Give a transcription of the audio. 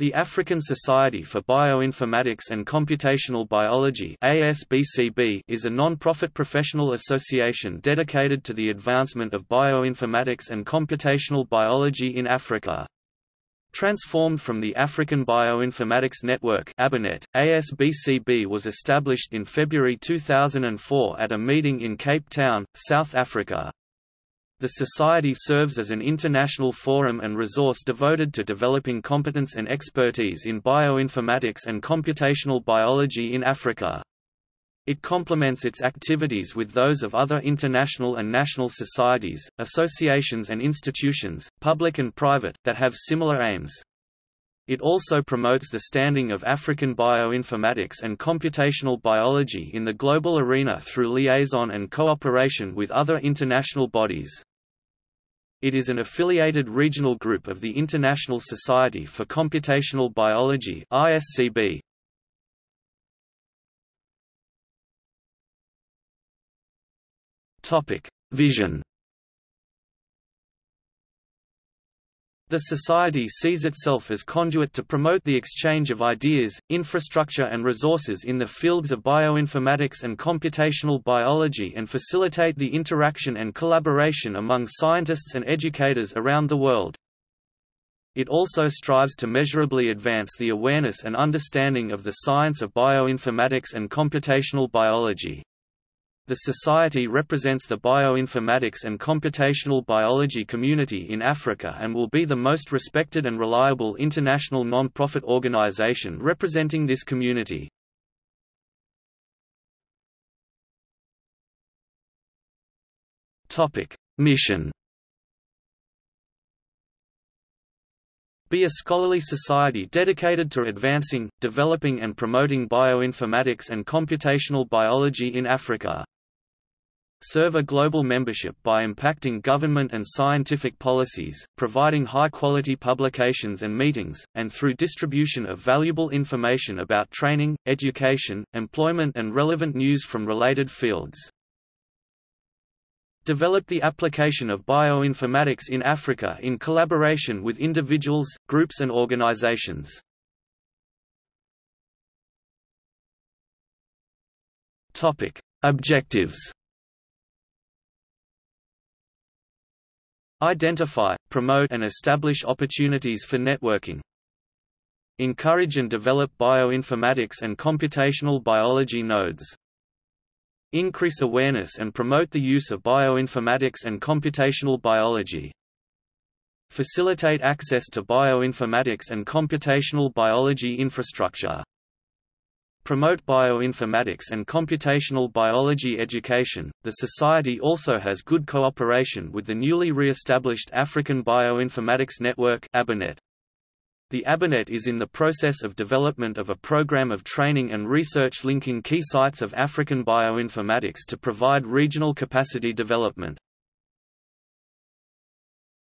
The African Society for Bioinformatics and Computational Biology ASBCB is a non-profit professional association dedicated to the advancement of bioinformatics and computational biology in Africa. Transformed from the African Bioinformatics Network ABINET, ASBCB was established in February 2004 at a meeting in Cape Town, South Africa. The Society serves as an international forum and resource devoted to developing competence and expertise in bioinformatics and computational biology in Africa. It complements its activities with those of other international and national societies, associations and institutions, public and private, that have similar aims. It also promotes the standing of African bioinformatics and computational biology in the global arena through liaison and cooperation with other international bodies. It is an affiliated regional group of the International Society for Computational Biology ISCB. Topic: Vision The Society sees itself as conduit to promote the exchange of ideas, infrastructure and resources in the fields of bioinformatics and computational biology and facilitate the interaction and collaboration among scientists and educators around the world. It also strives to measurably advance the awareness and understanding of the science of bioinformatics and computational biology. The Society represents the bioinformatics and computational biology community in Africa and will be the most respected and reliable international non-profit organization representing this community. Mission Be a scholarly society dedicated to advancing, developing and promoting bioinformatics and computational biology in Africa serve a global membership by impacting government and scientific policies, providing high-quality publications and meetings, and through distribution of valuable information about training, education, employment and relevant news from related fields. Develop the application of bioinformatics in Africa in collaboration with individuals, groups and organizations. Objectives Identify, promote and establish opportunities for networking. Encourage and develop bioinformatics and computational biology nodes. Increase awareness and promote the use of bioinformatics and computational biology. Facilitate access to bioinformatics and computational biology infrastructure. Promote bioinformatics and computational biology education. The Society also has good cooperation with the newly re-established African Bioinformatics Network (ABINET). The ABINET is in the process of development of a program of training and research linking key sites of African bioinformatics to provide regional capacity development.